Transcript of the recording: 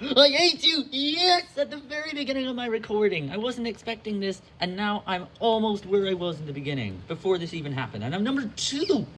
I hate you! Yes! At the very beginning of my recording. I wasn't expecting this, and now I'm almost where I was in the beginning, before this even happened. And I'm number two!